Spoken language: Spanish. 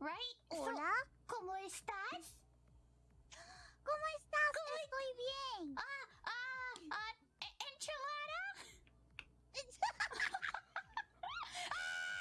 Right? Hola. ¿Cómo estás?